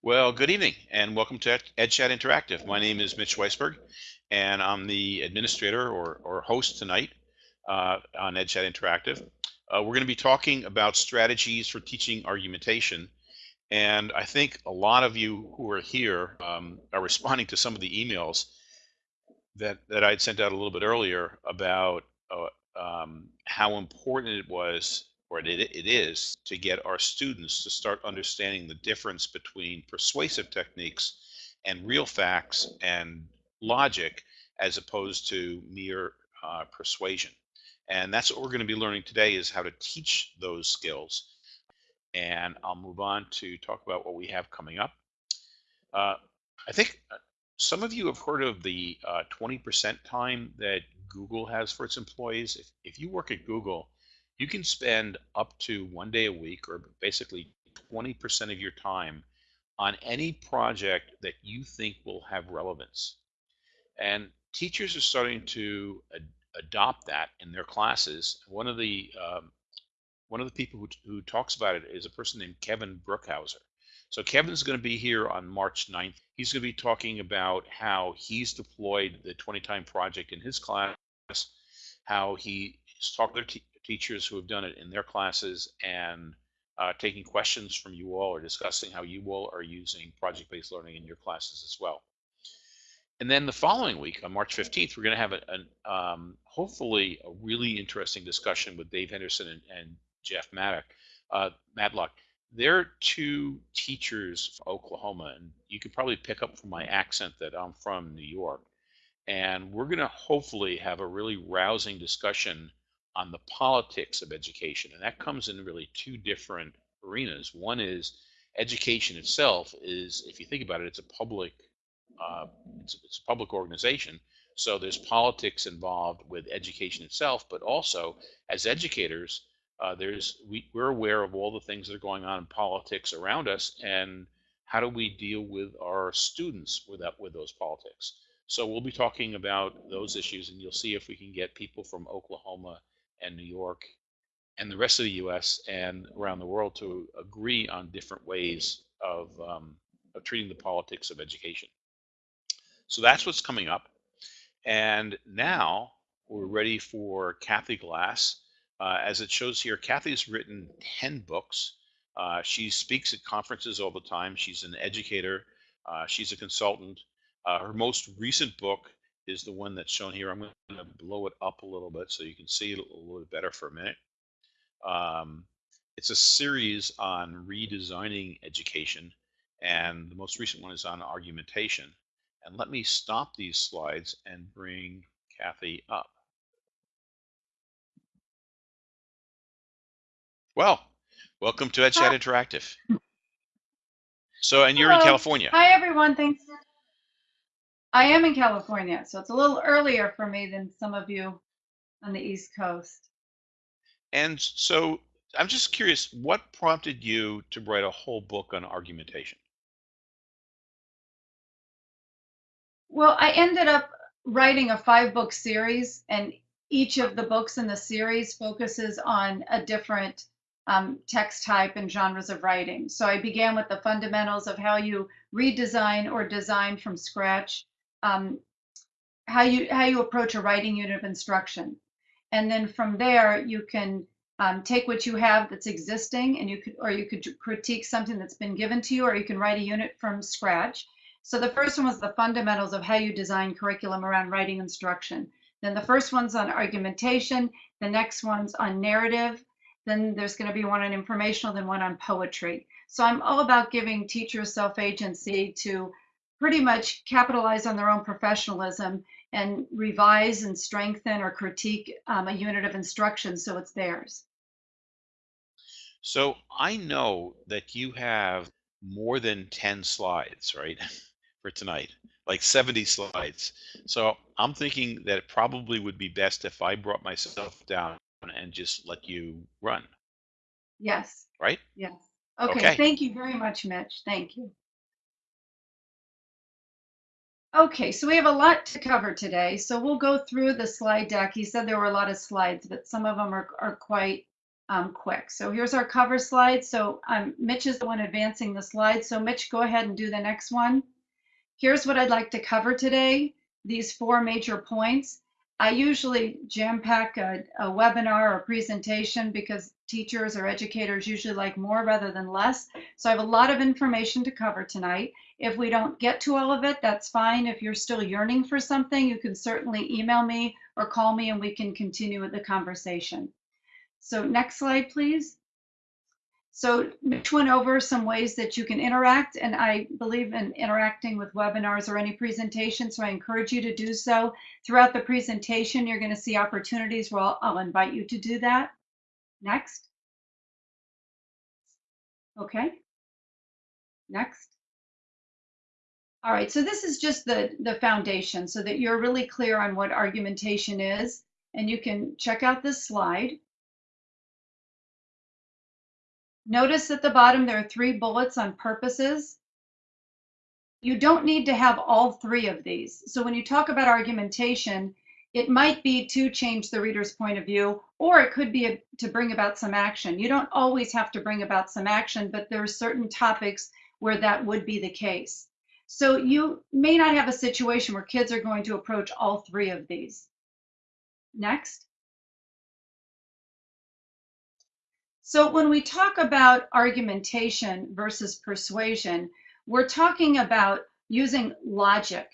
Well, good evening and welcome to Ed- EdChat Interactive. My name is Mitch Weisburgh and I'm the administrator or, or host tonight uh, on EdChat Interactive. Uh, we're going to be talking about strategies for teaching argumentation. And I think a lot of you who are here um, are responding to some of the emails that, that I'd sent out a little bit earlier about uh, um, how important it was or it, it is to get our students to start understanding the difference between persuasive techniques and real facts and logic as opposed to mere uh, persuasion. And that's what we're going to be learning today is how to teach those skills. And I'll move on to talk about what we have coming up. Uh, I think uh, some of you have heard of the 20% uh, time that Google has for its employees. If, if you work at Google, you can spend up to one day a week or basically 20% of your time on any project that you think will have relevance. And teachers are starting to ad adopt that in their classes. One of the um, one of the people who, who talks about it is a person named Kevin Brookhouser. So Kevin's going to be here on March 9th. He's going to be talking about how he's deployed the 20 time project in his class, how he's talked to teachers who have done it in their classes and uh, taking questions from you all or discussing how you all are using project-based learning in your classes as well. And then the following week, on March 15th, we're going to have a, um, hopefully a really interesting discussion with Dave Henderson and, and Jeff Maddock, uh, Madlock. They're two teachers from Oklahoma, and you can probably pick up from my accent that I'm from New York. And we're going to hopefully have a really rousing discussion on the politics of education. And that comes in really two different arenas. One is education itself is, if you think about it, it's a public, uh, it's, it's, a public organization. So there's politics involved with education itself, but also as educators, uh, there's we, we're aware of all the things that are going on in politics around us, and how do we deal with our students with that with those politics? So we'll be talking about those issues, and you'll see if we can get people from Oklahoma and New York and the rest of the U.S. and around the world to agree on different ways of, um, of treating the politics of education. So that's what's coming up. And now we're ready for Kathy Glass. Uh, as it shows here, Kathy's written 10 books. Uh, she speaks at conferences all the time. She's an educator. Uh, she's a consultant. Uh, her most recent book is the one that's shown here. I'm going to blow it up a little bit so you can see it a little bit better for a minute. Um, it's a series on redesigning education, and the most recent one is on argumentation. And let me stop these slides and bring Kathy up. Well, welcome to EdChat Interactive. So, and you're Hello. in California. Hi, everyone. Thanks. I am in California, so it's a little earlier for me than some of you on the East Coast. And so I'm just curious, what prompted you to write a whole book on argumentation? Well, I ended up writing a five book series, and each of the books in the series focuses on a different um, text type and genres of writing. So I began with the fundamentals of how you redesign or design from scratch um, how you how you approach a writing unit of instruction, and then from there you can um, take what you have that's existing, and you could or you could critique something that's been given to you, or you can write a unit from scratch. So the first one was the fundamentals of how you design curriculum around writing instruction. Then the first one's on argumentation. The next one's on narrative. Then there's going to be one on informational, then one on poetry. So I'm all about giving teachers self-agency to pretty much capitalize on their own professionalism and revise and strengthen or critique um, a unit of instruction so it's theirs. So I know that you have more than 10 slides, right, for tonight, like 70 slides. So I'm thinking that it probably would be best if I brought myself down and just let you run. Yes. Right? Yes. Okay. okay. Thank you very much, Mitch. Thank you. Okay, so we have a lot to cover today. So we'll go through the slide deck. He said there were a lot of slides, but some of them are, are quite um, quick. So here's our cover slide. So um, Mitch is the one advancing the slide. So Mitch, go ahead and do the next one. Here's what I'd like to cover today, these four major points. I usually jam pack a, a webinar or presentation because teachers or educators usually like more rather than less. So I have a lot of information to cover tonight. If we don't get to all of it, that's fine. If you're still yearning for something, you can certainly email me or call me and we can continue with the conversation. So next slide, please. So Mitch went over some ways that you can interact, and I believe in interacting with webinars or any presentation, so I encourage you to do so. Throughout the presentation, you're going to see opportunities where I'll, I'll invite you to do that. Next. Okay. Next. All right, so this is just the, the foundation so that you're really clear on what argumentation is. And you can check out this slide. Notice at the bottom there are three bullets on purposes. You don't need to have all three of these. So when you talk about argumentation, it might be to change the reader's point of view, or it could be a, to bring about some action. You don't always have to bring about some action, but there are certain topics where that would be the case. So you may not have a situation where kids are going to approach all three of these. Next. So when we talk about argumentation versus persuasion, we're talking about using logic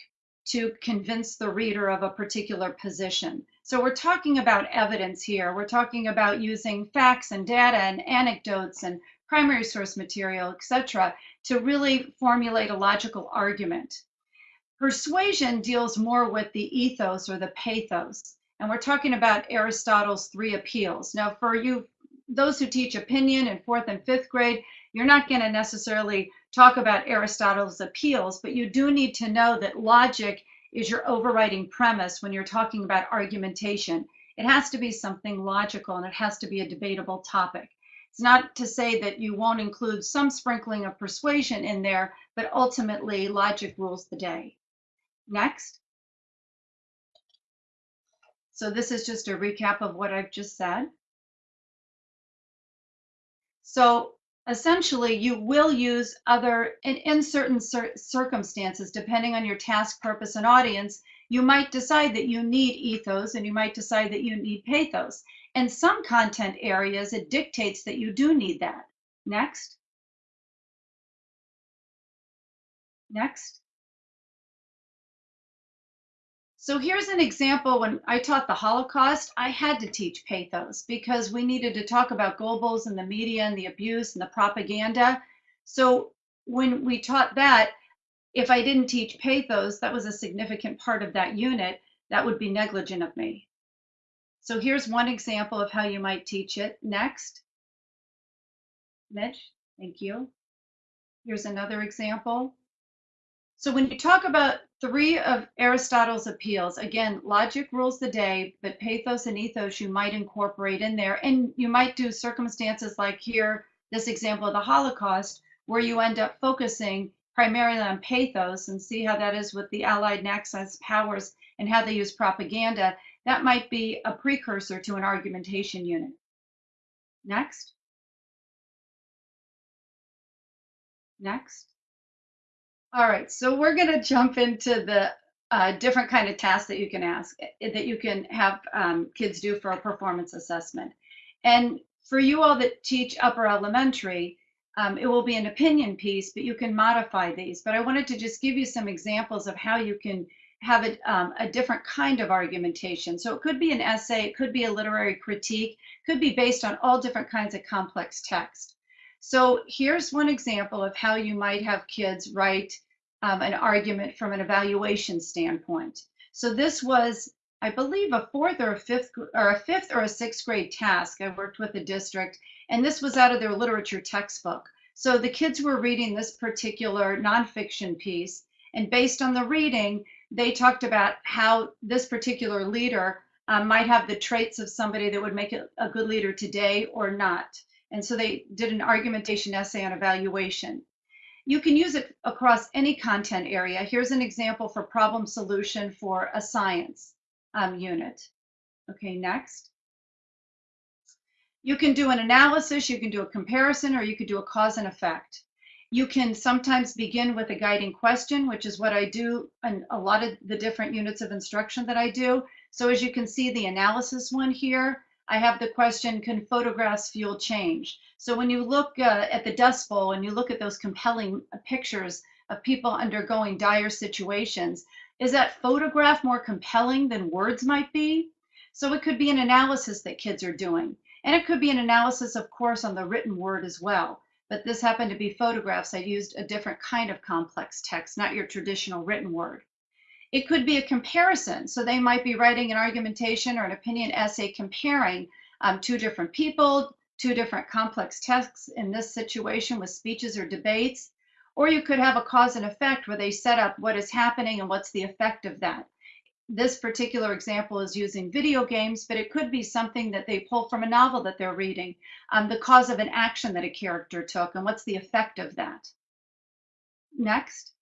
to convince the reader of a particular position. So we're talking about evidence here. We're talking about using facts and data and anecdotes and primary source material, etc., to really formulate a logical argument. Persuasion deals more with the ethos or the pathos. And we're talking about Aristotle's three appeals. Now, for you those who teach opinion in fourth and fifth grade, you're not going to necessarily talk about Aristotle's appeals, but you do need to know that logic is your overriding premise when you're talking about argumentation. It has to be something logical and it has to be a debatable topic. It's not to say that you won't include some sprinkling of persuasion in there, but ultimately logic rules the day. Next. So this is just a recap of what I've just said. So essentially, you will use other, in, in certain cir circumstances, depending on your task, purpose, and audience, you might decide that you need ethos and you might decide that you need pathos. In some content areas, it dictates that you do need that. Next. Next. So here's an example when I taught the Holocaust, I had to teach pathos because we needed to talk about Goebbels and the media and the abuse and the propaganda. So when we taught that, if I didn't teach pathos, that was a significant part of that unit, that would be negligent of me. So here's one example of how you might teach it. Next. Mitch, thank you. Here's another example. So when you talk about three of Aristotle's appeals, again, logic rules the day, but pathos and ethos you might incorporate in there. And you might do circumstances like here, this example of the Holocaust, where you end up focusing primarily on pathos and see how that is with the Allied and powers and how they use propaganda. That might be a precursor to an argumentation unit. Next. Next. All right, so we're going to jump into the uh, different kind of tasks that you can ask, eh, that you can have um, kids do for a performance assessment. And for you all that teach upper elementary, um, it will be an opinion piece, but you can modify these. But I wanted to just give you some examples of how you can have a, um, a different kind of argumentation. So it could be an essay, it could be a literary critique, could be based on all different kinds of complex text. So here's one example of how you might have kids write um, an argument from an evaluation standpoint. So this was, I believe, a fourth or a fifth or a fifth or a sixth grade task. I worked with the district, and this was out of their literature textbook. So the kids were reading this particular nonfiction piece, and based on the reading, they talked about how this particular leader um, might have the traits of somebody that would make it a good leader today or not. And so they did an argumentation essay on evaluation. You can use it across any content area. Here's an example for problem solution for a science um, unit. Okay, next. You can do an analysis, you can do a comparison, or you could do a cause and effect. You can sometimes begin with a guiding question, which is what I do in a lot of the different units of instruction that I do. So as you can see the analysis one here, I have the question, can photographs fuel change? So when you look uh, at the Dust Bowl and you look at those compelling pictures of people undergoing dire situations, is that photograph more compelling than words might be? So it could be an analysis that kids are doing. And it could be an analysis, of course, on the written word as well. But this happened to be photographs. I used a different kind of complex text, not your traditional written word. It could be a comparison. So they might be writing an argumentation or an opinion essay comparing um, two different people, two different complex texts in this situation with speeches or debates. Or you could have a cause and effect where they set up what is happening and what's the effect of that this particular example is using video games, but it could be something that they pull from a novel that they're reading, um, the cause of an action that a character took, and what's the effect of that. Next.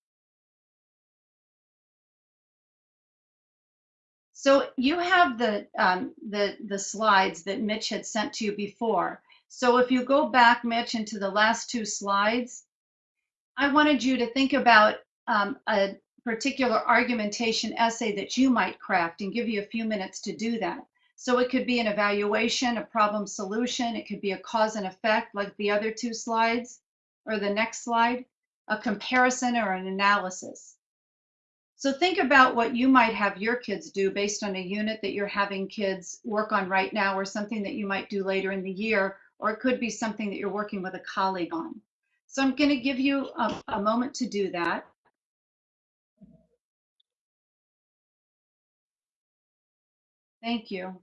So you have the, um, the, the slides that Mitch had sent to you before. So if you go back, Mitch, into the last two slides, I wanted you to think about um, a, particular argumentation essay that you might craft and give you a few minutes to do that. So it could be an evaluation, a problem solution, it could be a cause and effect like the other two slides or the next slide, a comparison or an analysis. So think about what you might have your kids do based on a unit that you're having kids work on right now or something that you might do later in the year, or it could be something that you're working with a colleague on. So I'm going to give you a, a moment to do that. Thank you.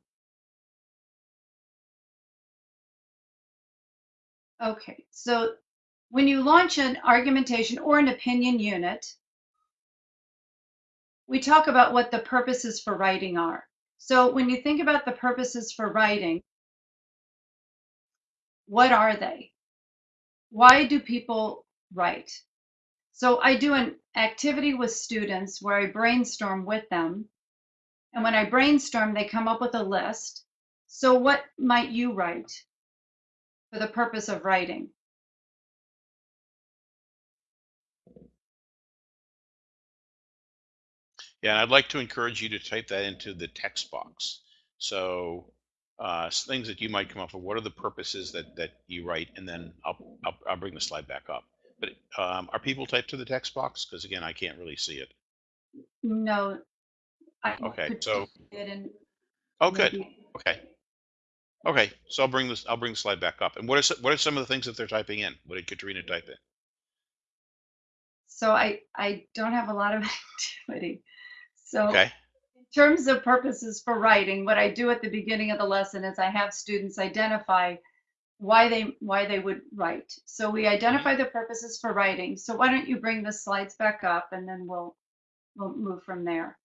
Okay, so when you launch an argumentation or an opinion unit, we talk about what the purposes for writing are. So when you think about the purposes for writing, what are they? Why do people write? So I do an activity with students where I brainstorm with them and when I brainstorm, they come up with a list. So what might you write for the purpose of writing? Yeah, I'd like to encourage you to type that into the text box. So uh, things that you might come up with, what are the purposes that, that you write? And then I'll, I'll, I'll bring the slide back up. But um, are people typed to the text box? Because again, I can't really see it. No, I Okay, could so, it and oh, good. maybe- Okay. Okay, so I'll bring this, I'll bring the slide back up. And what is, what are some of the things that they're typing in? What did Katrina type in? So I, I don't have a lot of activity. So Okay, in terms of purposes for writing, what I do at the beginning of the lesson is I have students identify why they why they would write. So we mm-hmm. identify the purposes for writing. So why don't you bring the slides back up and then we'll we'll move from there.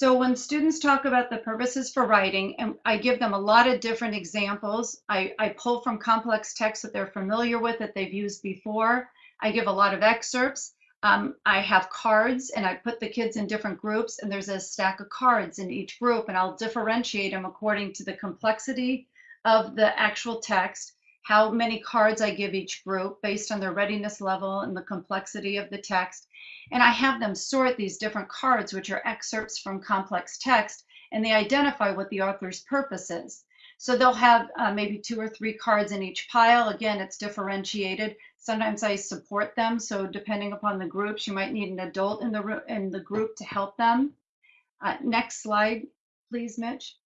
So when students talk about the purposes for writing, and I give them a lot of different examples, I, I pull from complex texts that they're familiar with that they've used before. I give a lot of excerpts. Um, I have cards and I put the kids in different groups and there's a stack of cards in each group and I'll differentiate them according to the complexity of the actual text, how many cards I give each group based on their readiness level and the complexity of the text. And I have them sort these different cards, which are excerpts from complex text, and they identify what the author's purpose is. So they'll have uh, maybe two or three cards in each pile. Again, it's differentiated. Sometimes I support them. So depending upon the groups, you might need an adult in the, in the group to help them. Uh, next slide, please, Mitch.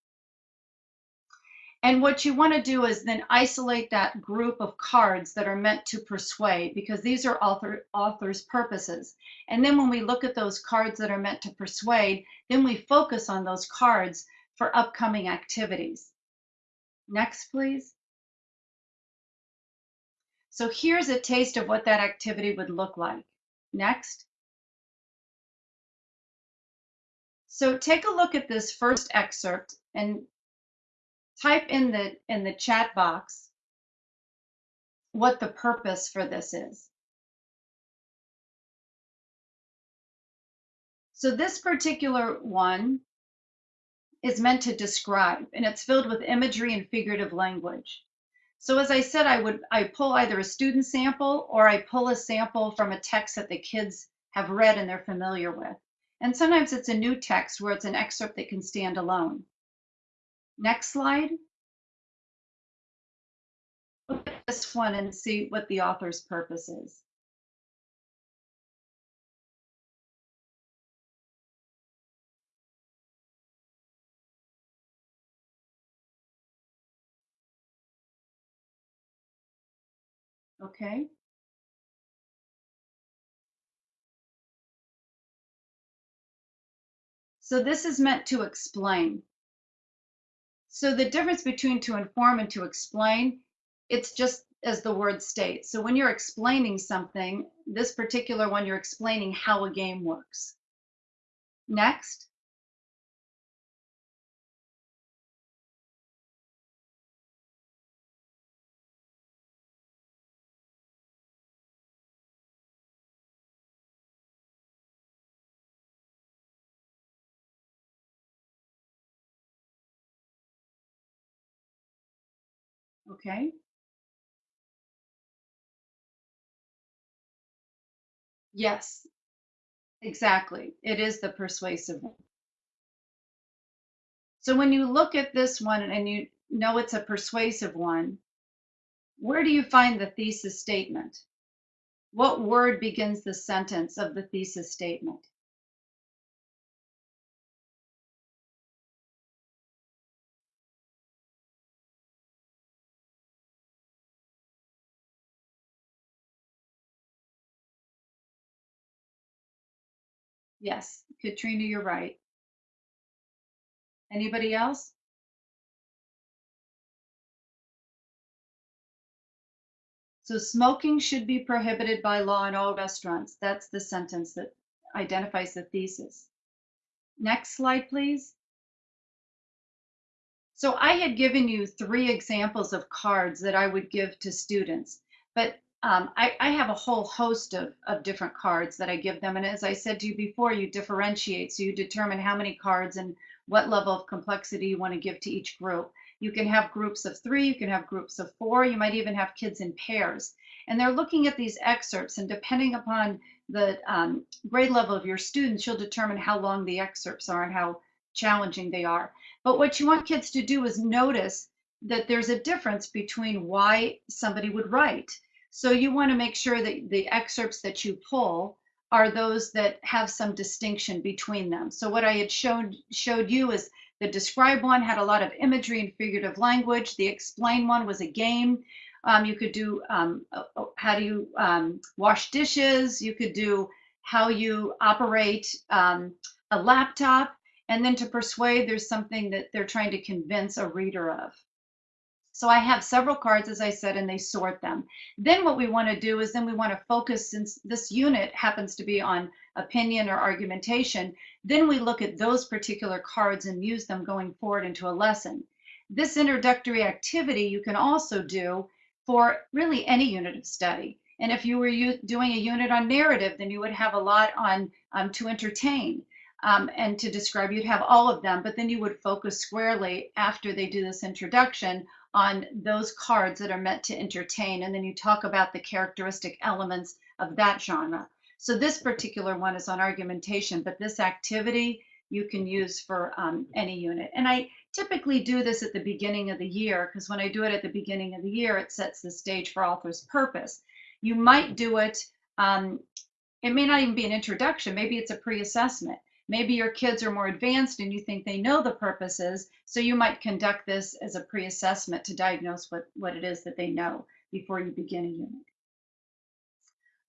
And what you want to do is then isolate that group of cards that are meant to persuade because these are author, author's purposes. And then when we look at those cards that are meant to persuade, then we focus on those cards for upcoming activities. Next, please. So here's a taste of what that activity would look like. Next. So take a look at this first excerpt and type in the in the chat box what the purpose for this is. So this particular one is meant to describe, and it's filled with imagery and figurative language. So as I said, I would I pull either a student sample or I pull a sample from a text that the kids have read and they're familiar with. And sometimes it's a new text where it's an excerpt that can stand alone. Next slide. Look at this one and see what the author's purpose is. Okay. So this is meant to explain. So the difference between to inform and to explain, it's just as the word states. So when you're explaining something, this particular one, you're explaining how a game works. Next. Okay. Yes, exactly. It is the persuasive one. So when you look at this one and you know it's a persuasive one, where do you find the thesis statement? What word begins the sentence of the thesis statement? Yes, Katrina, you're right. Anybody else? So smoking should be prohibited by law in all restaurants. That's the sentence that identifies the thesis. Next slide, please. So I had given you three examples of cards that I would give to students, but um, I, I, have a whole host of, of different cards that I give them. And as I said to you before, you differentiate. So you determine how many cards and what level of complexity you want to give to each group. You can have groups of three, you can have groups of four, you might even have kids in pairs. And they're looking at these excerpts, and depending upon the um, grade level of your students, you'll determine how long the excerpts are and how challenging they are. But what you want kids to do is notice that there's a difference between why somebody would write. So you want to make sure that the excerpts that you pull are those that have some distinction between them. So what I had shown showed you is the describe one had a lot of imagery and figurative language. The explain one was a game. Um, you could do um, uh, uh, how do you um, wash dishes. You could do how you operate um, a laptop. And then to persuade, there's something that they're trying to convince a reader of. So I have several cards, as I said, and they sort them. Then what we want to do is then we want to focus, since this unit happens to be on opinion or argumentation, then we look at those particular cards and use them going forward into a lesson. This introductory activity you can also do for really any unit of study. And if you were doing a unit on narrative, then you would have a lot on um, to entertain um, and to describe. You'd have all of them, but then you would focus squarely after they do this introduction on those cards that are meant to entertain. And then you talk about the characteristic elements of that genre. So this particular one is on argumentation, but this activity you can use for um, any unit. And I typically do this at the beginning of the year because when I do it at the beginning of the year, it sets the stage for author's purpose. You might do it, um, it may not even be an introduction, maybe it's a pre-assessment. Maybe your kids are more advanced and you think they know the purposes, so you might conduct this as a pre-assessment to diagnose what, what it is that they know before you begin a unit.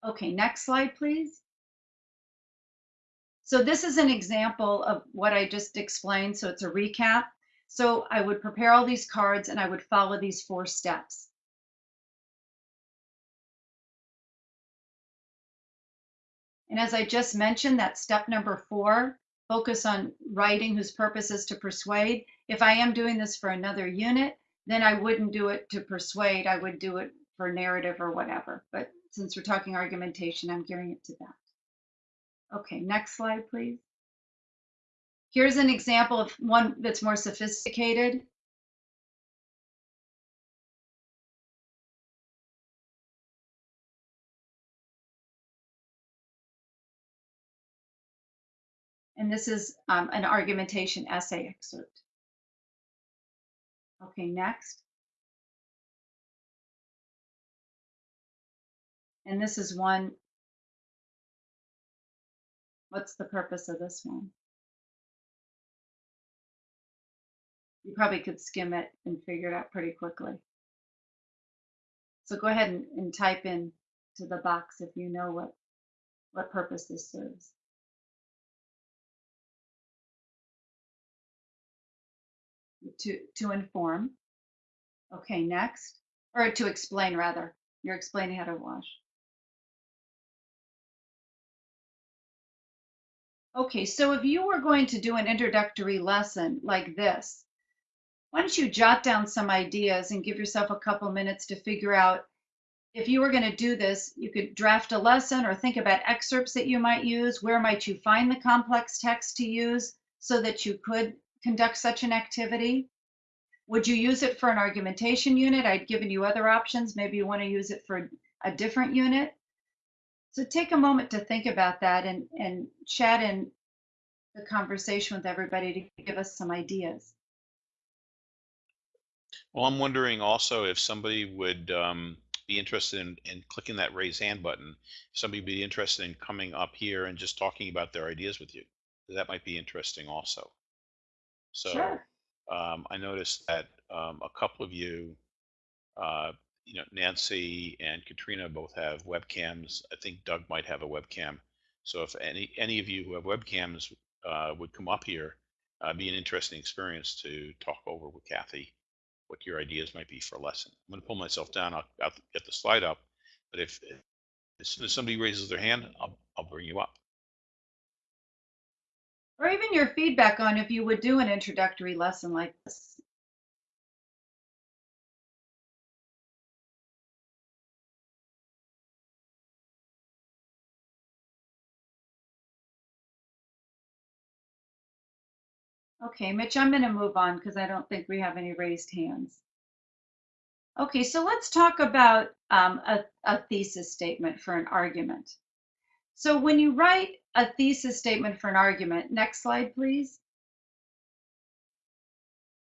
Okay, next slide, please. So this is an example of what I just explained, so it's a recap. So I would prepare all these cards and I would follow these four steps. And as I just mentioned, that step number four, focus on writing whose purpose is to persuade. If I am doing this for another unit, then I wouldn't do it to persuade. I would do it for narrative or whatever. But since we're talking argumentation, I'm gearing it to that. Okay, next slide, please. Here's an example of one that's more sophisticated. And this is um, an argumentation essay excerpt. Okay, next. And this is one. What's the purpose of this one? You probably could skim it and figure it out pretty quickly. So go ahead and, and type in to the box if you know what, what purpose this serves. To, to inform. Okay, next. Or to explain, rather. You're explaining how to wash. Okay, so if you were going to do an introductory lesson like this, why don't you jot down some ideas and give yourself a couple minutes to figure out if you were going to do this, you could draft a lesson or think about excerpts that you might use. Where might you find the complex text to use so that you could conduct such an activity? Would you use it for an argumentation unit? I'd given you other options. Maybe you want to use it for a different unit. So take a moment to think about that and, and chat in the conversation with everybody to give us some ideas. Well, I'm wondering also if somebody would um, be interested in, in clicking that raise hand button. Somebody would be interested in coming up here and just talking about their ideas with you. That might be interesting also. So Sure. um, I noticed that um, a couple of you, uh, you know, Nancy and Katrina both have webcams. I think Doug might have a webcam. So if any any of you who have webcams uh, would come up here, uh, be an interesting experience to talk over with Kathy what your ideas might be for a lesson. I'm going to pull myself down. I'll, I'll get the slide up, but if as soon as somebody raises their hand, I'll, I'll bring you up. Or even your feedback on if you would do an introductory lesson like this. Okay, Mitch, I'm going to move on because I don't think we have any raised hands. Okay, so let's talk about um, a, a thesis statement for an argument. So when you write a thesis statement for an argument, next slide, please.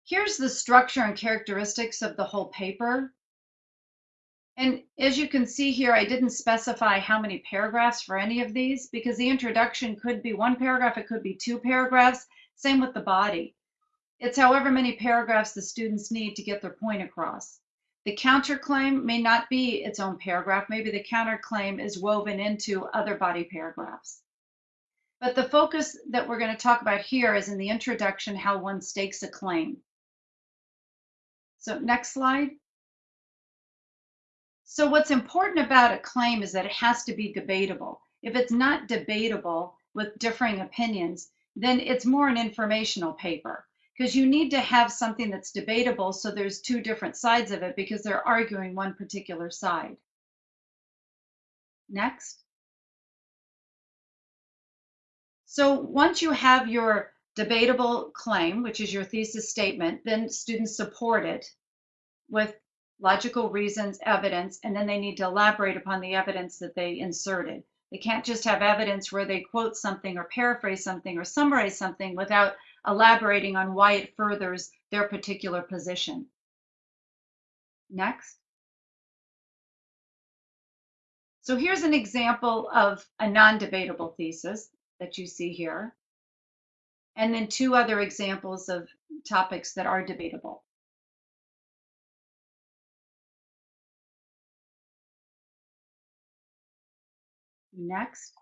Here's the structure and characteristics of the whole paper. And as you can see here, I didn't specify how many paragraphs for any of these because the introduction could be one paragraph, it could be two paragraphs, same with the body. It's however many paragraphs the students need to get their point across. The counterclaim may not be its own paragraph. Maybe the counterclaim is woven into other body paragraphs. But the focus that we're going to talk about here is in the introduction, how one stakes a claim. So next slide. So what's important about a claim is that it has to be debatable. If it's not debatable with differing opinions, then it's more an informational paper because you need to have something that's debatable so there's two different sides of it because they're arguing one particular side. Next. So once you have your debatable claim, which is your thesis statement, then students support it with logical reasons, evidence, and then they need to elaborate upon the evidence that they inserted. They can't just have evidence where they quote something or paraphrase something or summarize something without elaborating on why it furthers their particular position. Next. So here's an example of a non-debatable thesis that you see here. And then two other examples of topics that are debatable. Next.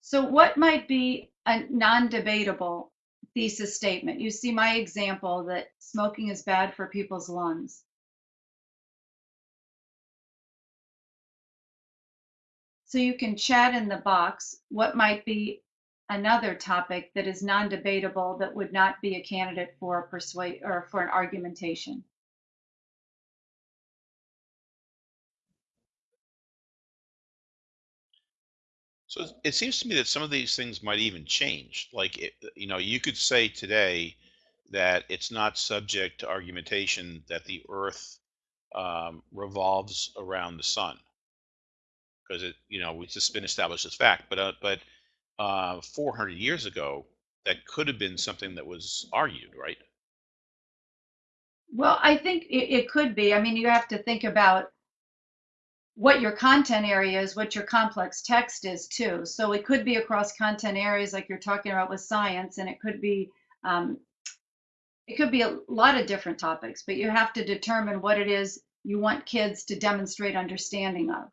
So what might be a non-debatable thesis statement? You see my example that smoking is bad for people's lungs. So you can chat in the box what might be another topic that is non-debatable that would not be a candidate for a persuade or for an argumentation. So it seems to me that some of these things might even change. Like, it, you know, you could say today that it's not subject to argumentation that the Earth um, revolves around the sun because it, you know, it's just been established as fact. But uh, but uh, 400 years ago, that could have been something that was argued, right? Well, I think it, it could be. I mean, you have to think about what your content area is, what your complex text is too. So it could be across content areas like you're talking about with science, and it could be um, it could be a lot of different topics, but you have to determine what it is you want kids to demonstrate understanding of.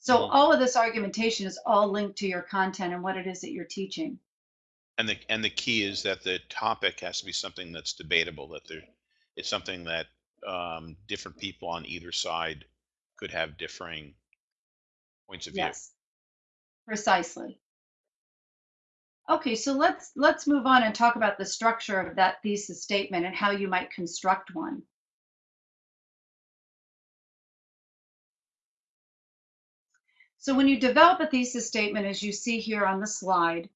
So all of this argumentation is all linked to your content and what it is that you're teaching. And the and the key is that the topic has to be something that's debatable. That there, it's something that um, different people on either side could have differing points of view. Yes, precisely. Okay, so let's let's move on and talk about the structure of that thesis statement and how you might construct one. So when you develop a thesis statement, as you see here on the slide,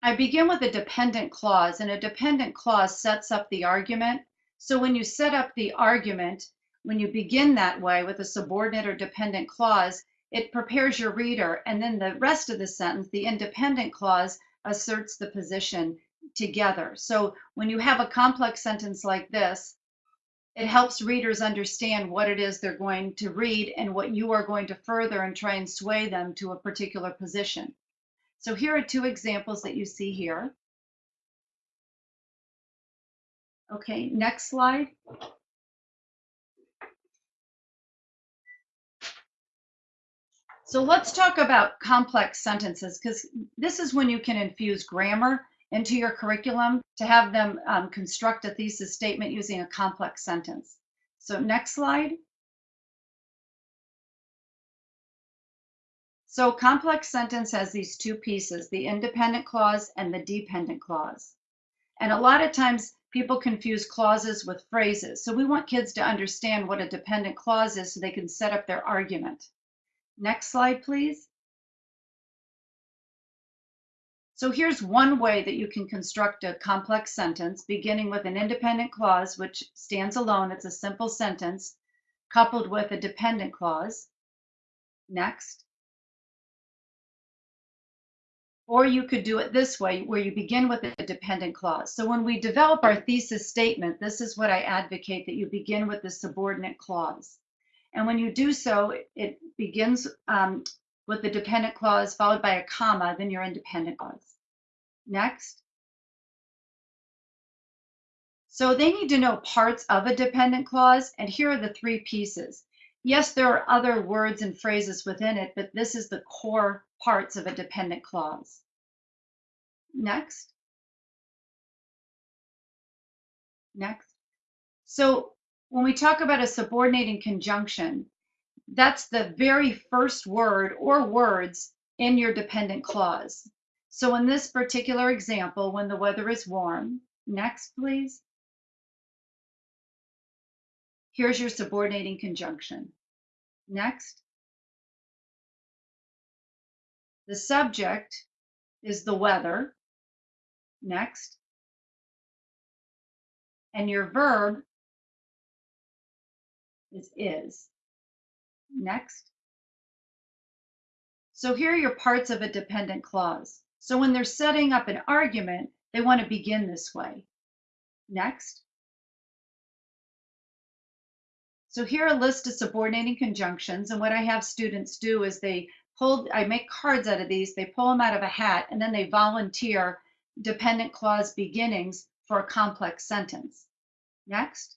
I begin with a dependent clause, and a dependent clause sets up the argument. So when you set up the argument, when you begin that way with a subordinate or dependent clause, it prepares your reader, and then the rest of the sentence, the independent clause, asserts the position together. So when you have a complex sentence like this, it helps readers understand what it is they're going to read and what you are going to further and try and sway them to a particular position. So here are two examples that you see here. Okay, next slide. So let's talk about complex sentences because this is when you can infuse grammar into your curriculum to have them um, construct a thesis statement using a complex sentence. So next slide. So complex sentence has these two pieces, the independent clause and the dependent clause. And a lot of times people confuse clauses with phrases. So we want kids to understand what a dependent clause is so they can set up their argument. Next slide, please. So here's one way that you can construct a complex sentence, beginning with an independent clause, which stands alone. It's a simple sentence, coupled with a dependent clause. Next. Or you could do it this way, where you begin with a dependent clause. So when we develop our thesis statement, this is what I advocate, that you begin with the subordinate clause. And when you do so, it begins um, with the dependent clause followed by a comma, then your independent clause. Next. So they need to know parts of a dependent clause, and here are the three pieces. Yes, there are other words and phrases within it, but this is the core parts of a dependent clause. Next. Next. So when we talk about a subordinating conjunction, that's the very first word or words in your dependent clause. So in this particular example, when the weather is warm, next please. Here's your subordinating conjunction. Next. The subject is the weather. Next. And your verb is is. Next. So here are your parts of a dependent clause. So when they're setting up an argument, they want to begin this way. Next. So here are a list of subordinating conjunctions. And what I have students do is they pull, I make cards out of these, they pull them out of a hat, and then they volunteer dependent clause beginnings for a complex sentence. Next.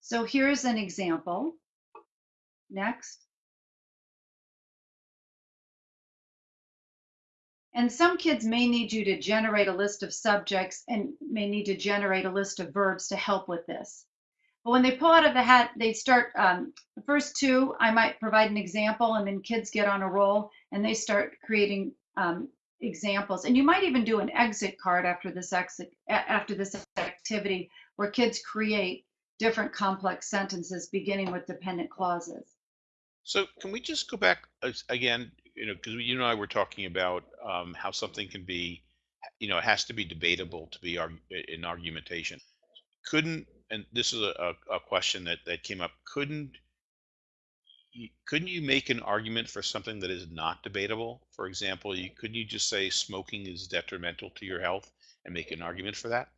So here's an example. Next. And some kids may need you to generate a list of subjects and may need to generate a list of verbs to help with this. But when they pull out of the hat, they start, um, the first two, I might provide an example and then kids get on a roll and they start creating um, examples. And you might even do an exit card after this exit, after this activity where kids create different complex sentences beginning with dependent clauses. So can we just go back again, you know, because you and I were talking about um, how something can be, you know, it has to be debatable to be arg- in argumentation. Couldn't, and this is a, a, question that, that came up, couldn't couldn't you make an argument for something that is not debatable? For example, you couldn't you just say smoking is detrimental to your health and make an argument for that?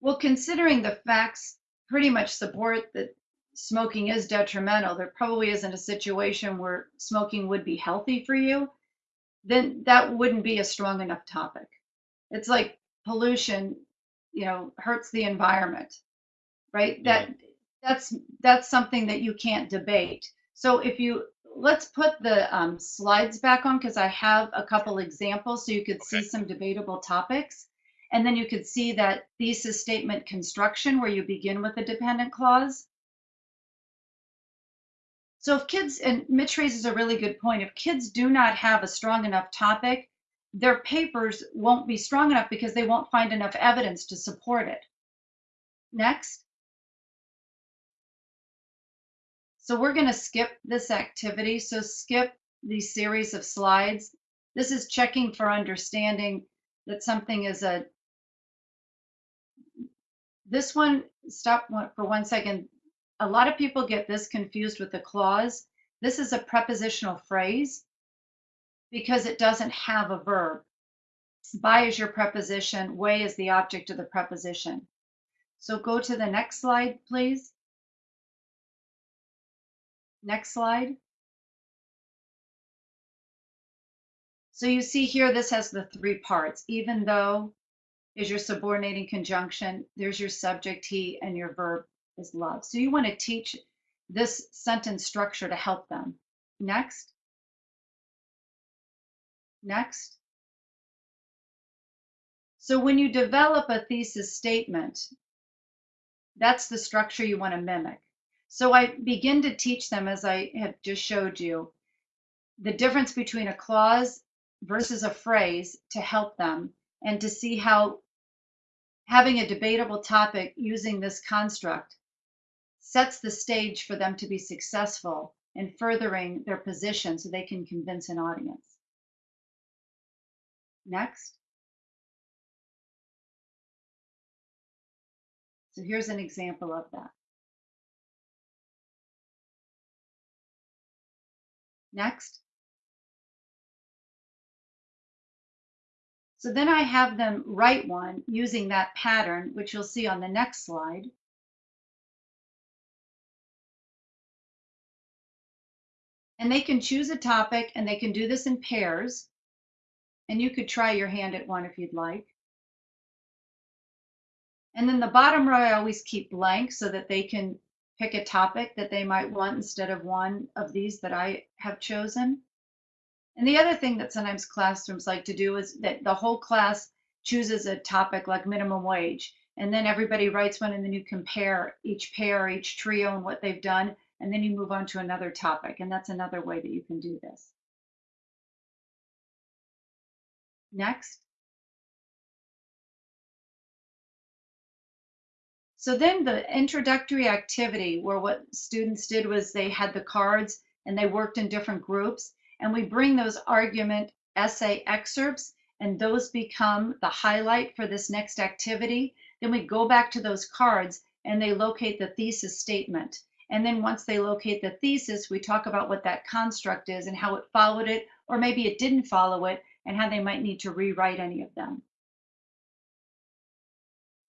Well, considering the facts pretty much support that smoking is detrimental, there probably isn't a situation where smoking would be healthy for you, then that wouldn't be a strong enough topic. It's like pollution, you know, hurts the environment, right? Yeah. That that's that's something that you can't debate. So if you let's put the um, slides back on because I have a couple examples so you could see some debatable topics. And then you could see that thesis statement construction where you begin with a dependent clause. So if kids, and Mitch raises a really good point, if kids do not have a strong enough topic, their papers won't be strong enough because they won't find enough evidence to support it. Next. So we're going to skip this activity. So skip the series of slides. This is checking for understanding that something is a, this one, stop for one second. A lot of people get this confused with the clause. This is a prepositional phrase because it doesn't have a verb. By is your preposition, way is the object of the preposition. So go to the next slide, please. Next slide. So you see here, this has the three parts. Even though is your subordinating conjunction, there's your subject he, and your verb is love. So you want to teach this sentence structure to help them. Next. Next. So when you develop a thesis statement, that's the structure you want to mimic. So I begin to teach them, as I have just showed you, the difference between a clause versus a phrase to help them and to see how having a debatable topic using this construct sets the stage for them to be successful in furthering their position so they can convince an audience. Next. So here's an example of that. Next. So then I have them write one using that pattern, which you'll see on the next slide. And they can choose a topic and they can do this in pairs. And you could try your hand at one if you'd like. And then the bottom row I always keep blank so that they can pick a topic that they might want instead of one of these that I have chosen. And the other thing that sometimes classrooms like to do is that the whole class chooses a topic like minimum wage. And then everybody writes one and then you compare each pair, each trio and what they've done. And then you move on to another topic. And that's another way that you can do this. Next. So then the introductory activity where what students did was they had the cards and they worked in different groups and we bring those argument essay excerpts and those become the highlight for this next activity. Then we go back to those cards and they locate the thesis statement. And then once they locate the thesis, we talk about what that construct is and how it followed it, or maybe it didn't follow it and how they might need to rewrite any of them.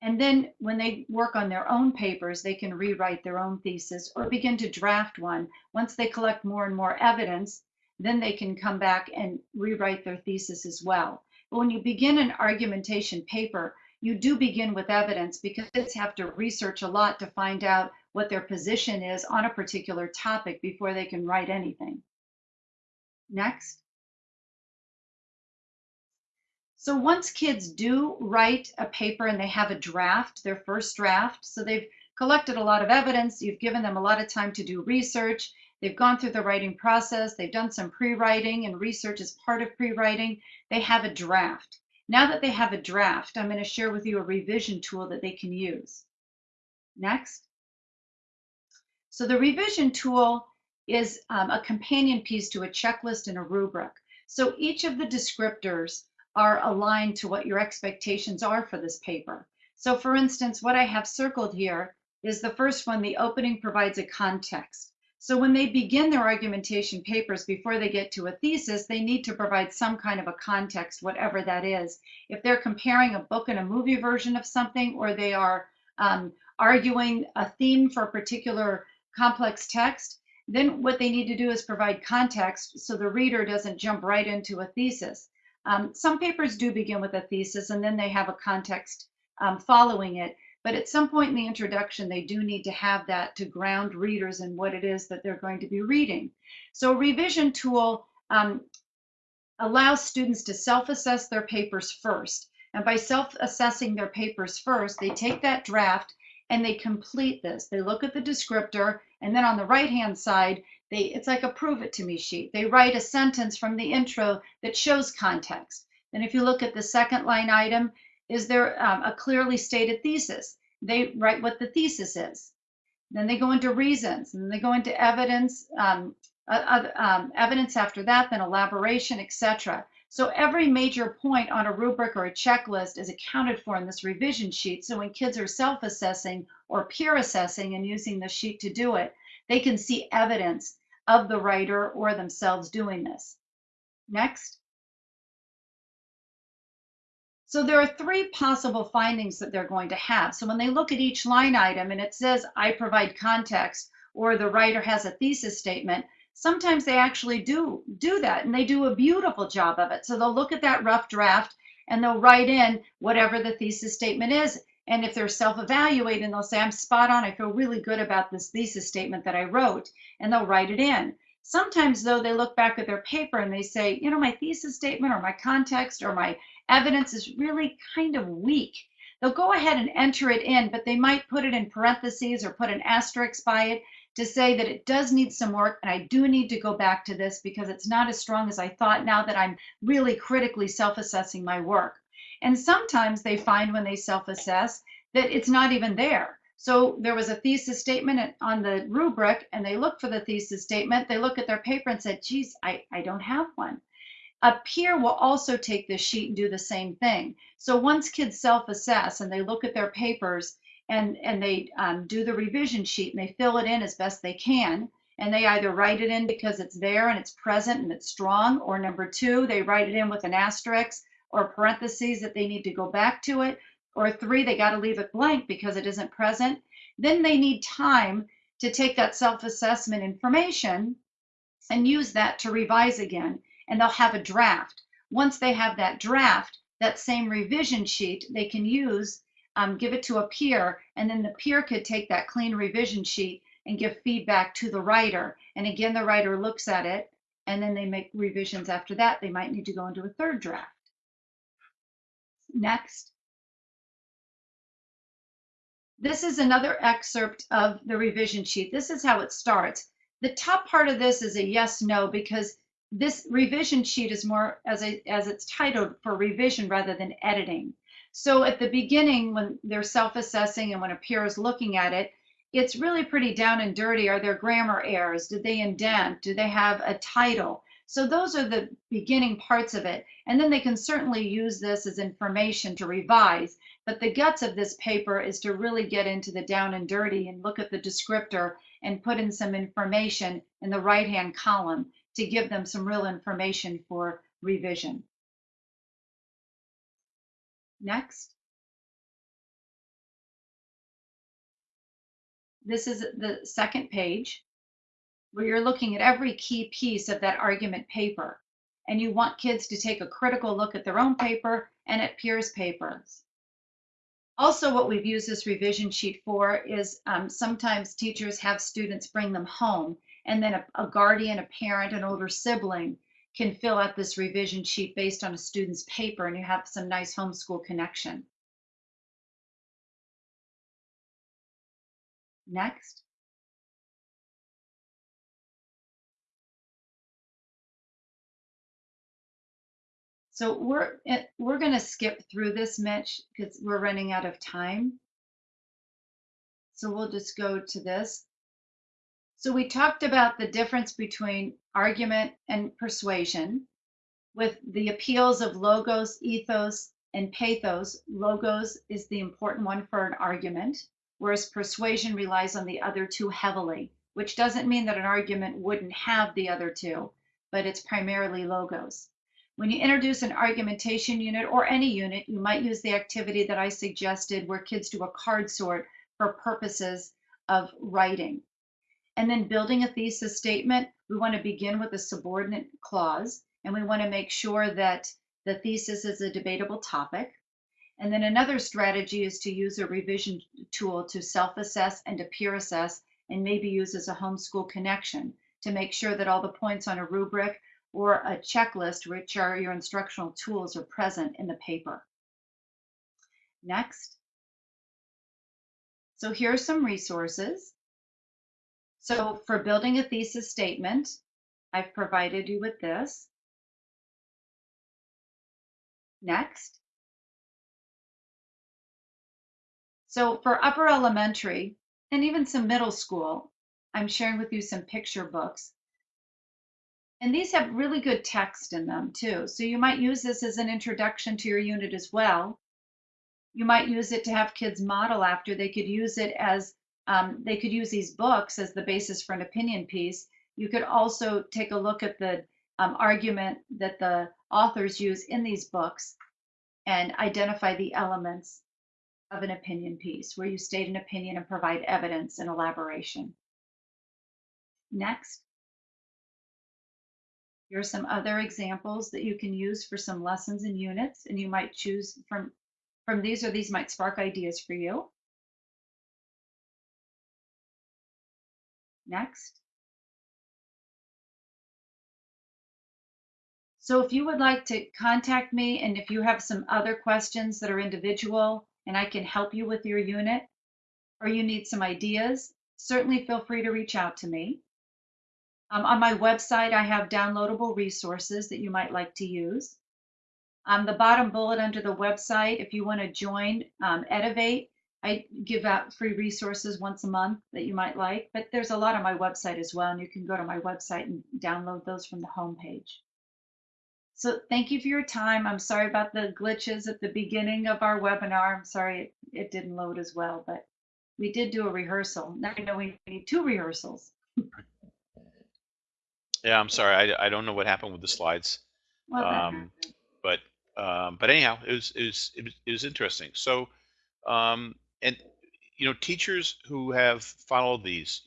And then when they work on their own papers, they can rewrite their own thesis or begin to draft one. Once they collect more and more evidence, then they can come back and rewrite their thesis as well. But when you begin an argumentation paper, you do begin with evidence because kids have to research a lot to find out what their position is on a particular topic before they can write anything. Next. So once kids do write a paper and they have a draft, their first draft, so they've collected a lot of evidence, you've given them a lot of time to do research, they've gone through the writing process, they've done some pre-writing and research is part of pre-writing, they have a draft. Now that they have a draft, I'm going to share with you a revision tool that they can use. Next. So the revision tool is um, a companion piece to a checklist and a rubric. So each of the descriptors are aligned to what your expectations are for this paper. So for instance, what I have circled here is the first one, the opening provides a context. So when they begin their argumentation papers before they get to a thesis, they need to provide some kind of a context, whatever that is. If they're comparing a book and a movie version of something, or they are um, arguing a theme for a particular complex text, then what they need to do is provide context so the reader doesn't jump right into a thesis. Um, some papers do begin with a thesis and then they have a context um, following it. But at some point in the introduction, they do need to have that to ground readers in what it is that they're going to be reading. So a revision tool um, allows students to self-assess their papers first. And by self-assessing their papers first, they take that draft and they complete this. They look at the descriptor, and then on the right-hand side, they it's like a prove it to me sheet. They write a sentence from the intro that shows context. And if you look at the second line item, is there um, a clearly stated thesis? They write what the thesis is. Then they go into reasons, and they go into evidence, um, uh, um, evidence after that, then elaboration, etc. So every major point on a rubric or a checklist is accounted for in this revision sheet. So when kids are self-assessing or peer assessing and using the sheet to do it, they can see evidence of the writer or themselves doing this. Next. So there are three possible findings that they're going to have. So when they look at each line item and it says, I provide context, or the writer has a thesis statement, sometimes they actually do do that and they do a beautiful job of it. So they'll look at that rough draft and they'll write in whatever the thesis statement is. And if they're self-evaluating, they'll say, I'm spot on. I feel really good about this thesis statement that I wrote, and they'll write it in. Sometimes, though, they look back at their paper and they say, you know, my thesis statement or my context or my evidence is really kind of weak. They'll go ahead and enter it in, but they might put it in parentheses or put an asterisk by it to say that it does need some work and I do need to go back to this because it's not as strong as I thought now that I'm really critically self-assessing my work. And sometimes they find when they self-assess that it's not even there. So there was a thesis statement on the rubric and they look for the thesis statement. They look at their paper and said, geez, I, I don't have one. A peer will also take this sheet and do the same thing. So once kids self-assess and they look at their papers and, and they um, do the revision sheet and they fill it in as best they can, and they either write it in because it's there and it's present and it's strong, or number two, they write it in with an asterisk or parentheses that they need to go back to it, or three, they got to leave it blank because it isn't present. Then they need time to take that self-assessment information and use that to revise again and they'll have a draft. Once they have that draft, that same revision sheet they can use, um, give it to a peer, and then the peer could take that clean revision sheet and give feedback to the writer. And again, the writer looks at it and then they make revisions after that. They might need to go into a third draft. Next. This is another excerpt of the revision sheet. This is how it starts. The top part of this is a yes, no, because this revision sheet is more as a, as it's titled for revision rather than editing. So at the beginning, when they're self-assessing and when a peer is looking at it, it's really pretty down and dirty. Are there grammar errors? Did they indent? Do they have a title? So those are the beginning parts of it. And then they can certainly use this as information to revise. But the guts of this paper is to really get into the down and dirty and look at the descriptor and put in some information in the right-hand column to give them some real information for revision. Next. This is the second page where you're looking at every key piece of that argument paper. And you want kids to take a critical look at their own paper and at peers' papers. Also, what we've used this revision sheet for is um, sometimes teachers have students bring them home and then a, a guardian, a parent, an older sibling can fill out this revision sheet based on a student's paper and you have some nice homeschool connection. Next. So we're eh, we're going to skip through this, Mitch, because we're running out of time. So we'll just go to this. So we talked about the difference between argument and persuasion with the appeals of logos, ethos, and pathos. Logos is the important one for an argument, whereas persuasion relies on the other two heavily, which doesn't mean that an argument wouldn't have the other two, but it's primarily logos. When you introduce an argumentation unit or any unit, you might use the activity that I suggested where kids do a card sort for purposes of writing. And then building a thesis statement, we want to begin with a subordinate clause, and we want to make sure that the thesis is a debatable topic. And then another strategy is to use a revision tool to self-assess and to peer assess, and maybe use as a homeschool connection to make sure that all the points on a rubric or a checklist, which are your instructional tools, are present in the paper. Next. So here are some resources. So for building a thesis statement, I've provided you with this. Next. So for upper elementary and even some middle school, I'm sharing with you some picture books. And these have really good text in them too. So you might use this as an introduction to your unit as well. You might use it to have kids model after. They could use it as um, they could use these books as the basis for an opinion piece. You could also take a look at the um, argument that the authors use in these books and identify the elements of an opinion piece where you state an opinion and provide evidence and elaboration. Next. Here are some other examples that you can use for some lessons and units, and you might choose from, from these or these might spark ideas for you. Next. So if you would like to contact me and if you have some other questions that are individual and I can help you with your unit or you need some ideas, certainly feel free to reach out to me. Um, on my website, I have downloadable resources that you might like to use. On the bottom bullet under the website, if you want to join um, Edivate, I give out free resources once a month that you might like, but there's a lot on my website as well, and you can go to my website and download those from the homepage. So thank you for your time. I'm sorry about the glitches at the beginning of our webinar. I'm sorry it, it didn't load as well, but we did do a rehearsal. Now I know we need two rehearsals. Yeah, I'm sorry. I, I don't know what happened with the slides. Well, Um, but um, but anyhow, it was it was it was, it was interesting. So um, and you know, teachers who have followed these,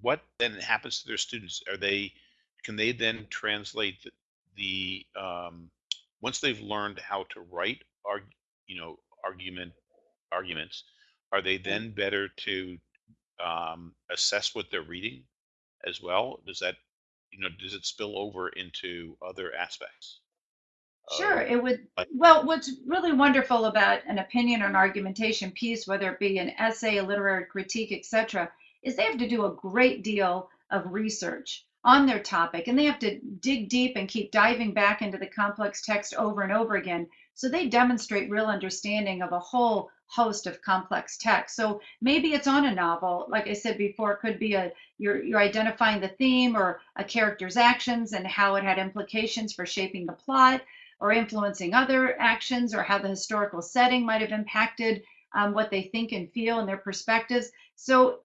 what then happens to their students? Are they can they then translate the, the um, once they've learned how to write arg, you know argument arguments, are they then better to um, assess what they're reading as well? Does that you know does it spill over into other aspects Sure, um, it would. Well, what's really wonderful about an opinion or an argumentation piece, whether it be an essay, a literary critique, etc., is they have to do a great deal of research on their topic and they have to dig deep and keep diving back into the complex text over and over again. So they demonstrate real understanding of a whole host of complex text. So maybe it's on a novel, like I said before, it could be a you're you're identifying the theme or a character's actions and how it had implications for shaping the plot or influencing other actions or how the historical setting might have impacted um, what they think and feel and their perspectives. So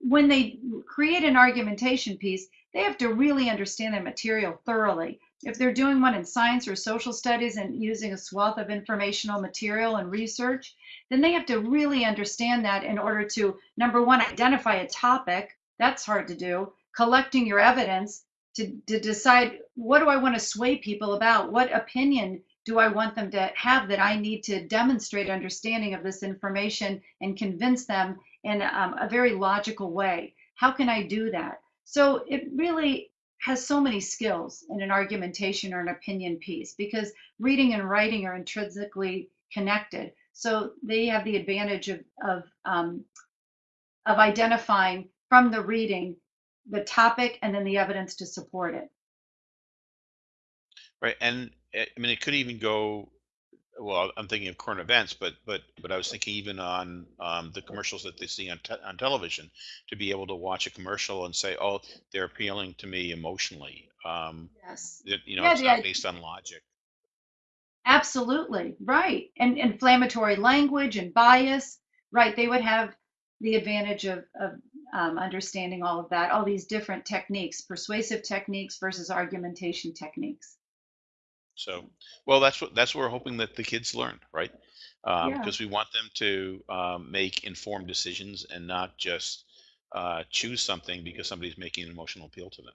when they create an argumentation piece, they have to really understand their material thoroughly. If they're doing one in science or social studies and using a swath of informational material and research, then they have to really understand that in order to, number one, identify a topic. That's hard to do. Collecting your evidence to, to decide what do I want to sway people about? What opinion do I want them to have that I need to demonstrate understanding of this information and convince them in um, a very logical way? How can I do that? So it really has so many skills in an argumentation or an opinion piece because reading and writing are intrinsically connected. So they have the advantage of, of, um, of identifying from the reading the topic and then the evidence to support it. right and uh, i mean it could even go well, I'm thinking of current events, but but but I was thinking even on um, the commercials that they see on te- on television, to be able to watch a commercial and say, "Oh, they're appealing to me emotionally." Um, Yes. you know, Yeah, it's not idea. based on logic. Absolutely, right. And inflammatory language and bias, right? They would have the advantage of, of um, understanding all of that, all these different techniques, persuasive techniques versus argumentation techniques. So, well, that's what that's what we're hoping that the kids learn, right? Um, Yeah, because we want them to um, make informed decisions and not just uh, choose something because somebody's making an emotional appeal to them.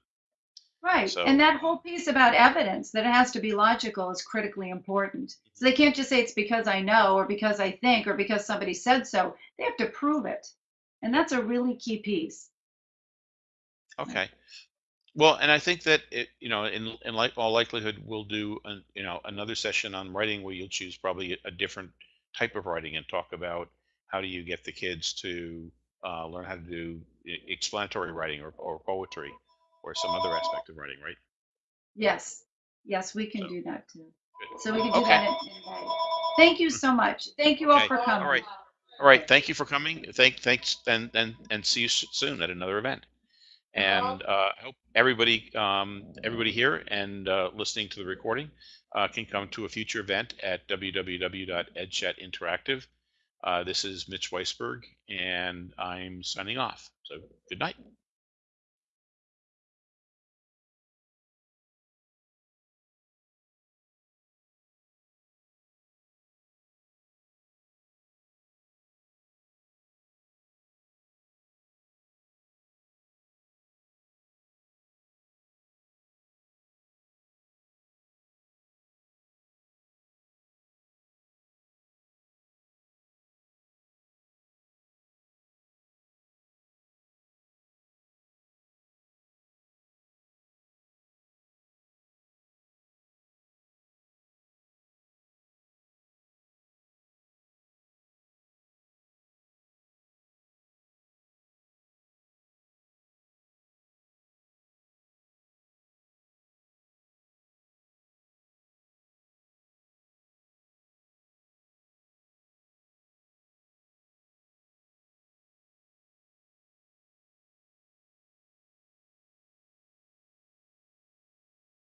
right. And that whole piece about evidence that it has to be logical is critically important. So they can't just say it's because I know or because I think or because somebody said so. They have to prove it. And that's a really key piece. okay. Well, and I think that it, you know, in in like all likelihood, we'll do an, you know another session on writing where you'll choose probably a different type of writing and talk about how do you get the kids to uh, learn how to do explanatory writing or, or poetry or some other aspect of writing, right? Yes. Yes, we So can do that too. good. So we can do Okay. that in, in. Thank you Mm, so much. Thank you all Okay. for All coming. right. All right. Thank you for coming. Thank thanks and and and see you s- soon at another event. And uh, I hope everybody um, everybody here and uh, listening to the recording uh, can come to a future event at www.edchatinteractive. Uh, this is Mitch Weisburgh, and I'm signing off. So good night.